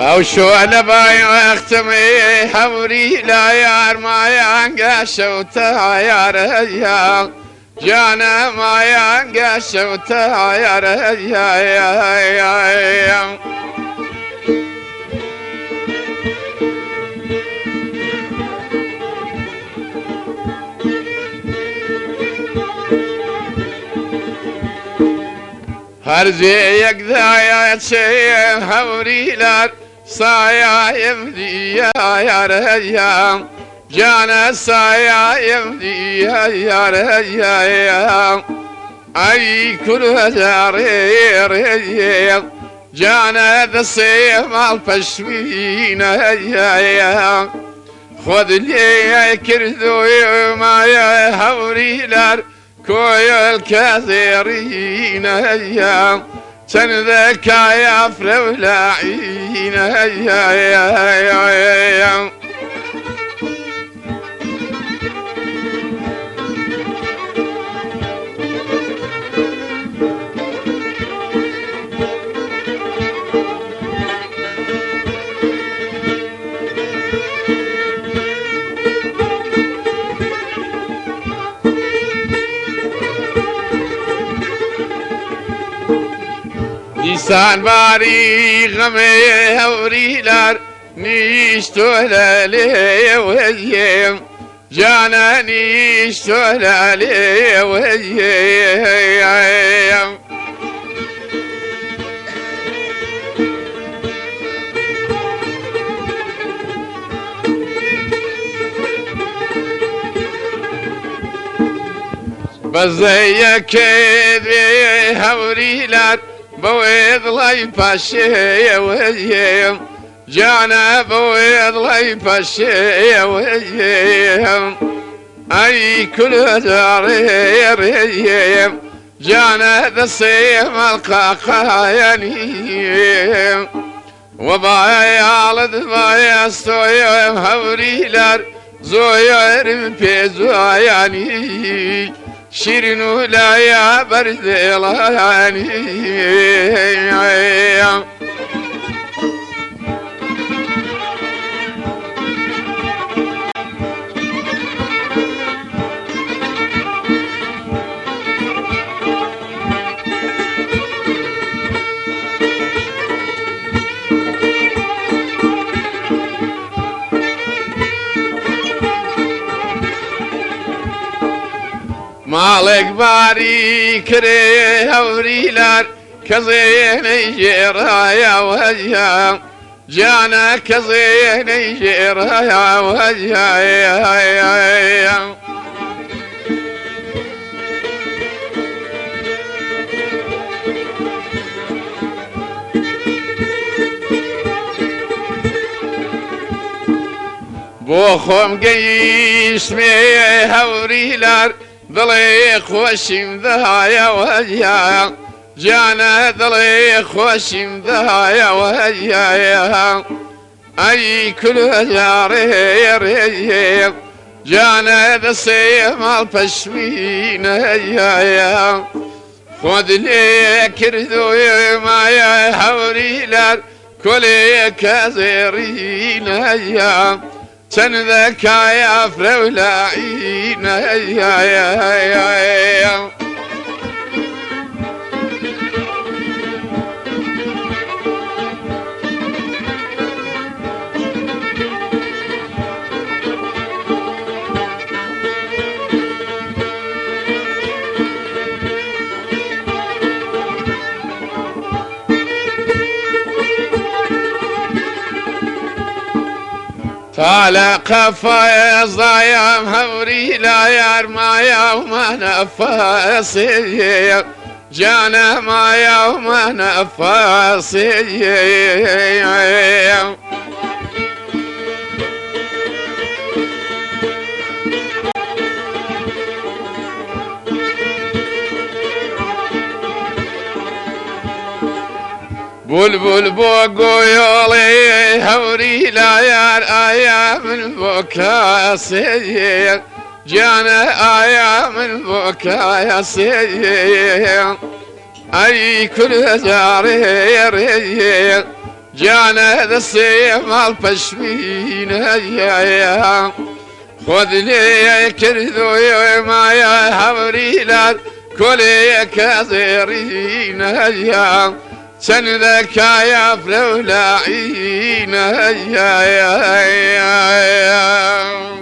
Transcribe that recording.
أو شو أنا باي اختمي حوري لا يار ما ينقش يا جانا ما ينقش وتاير يا يا يا يا هرزي يقذا يا تشي هوريلار صايا يمدي يا يا جانا صايا يمدي يا يا يا أي كل هزاري ريا جانا ذا الصيف الفشوين يا يا خذ لي كردو ما يا هوريلار كوي الكثيرين يا تنذك يا فلولاعين يا يا يا يا دیسان باری غم هوریلر نیش تو لاله وزیم جانا نیش تو لاله وزیم بزیکه بويض لي باشي ويم جانا بويض لي باشي ويم أي كل داري ريم جانا ذا الصيم القاقاياني وبايا لد بايا سويم هوريلر زوير بيزوياني شيرين ولا يا برد مالك باري كري هوريلار كزين جيرا يا وجه جانا كزين جيرا يا وجه يا يا يا بۆ خۆم گەیشتمێ هەوریلار دڵێ خۆشیم دەهایەوەیا جانە دڵێ خۆشیم دەهایەوەیا ئەی کولجارێ ڕێ جانە دەسێ ماڵ پەشمینەیە خۆت لێ کردوێ Sen de kaya frevla ya ya ya ya. طالع قفايز ضايم هوري لا يار ما يوم نفاسي جانا ما يوم نفاسي بلبل بوقويولي هوري لا يار أيام البكا سير جانا أيام البكا سير أي كل جاري جانا دسيم البشمين يا يا خذ لي كرذو ما يا حوريلات كل كثيرين يا سندك يا فلولاعين يا يا يا, يا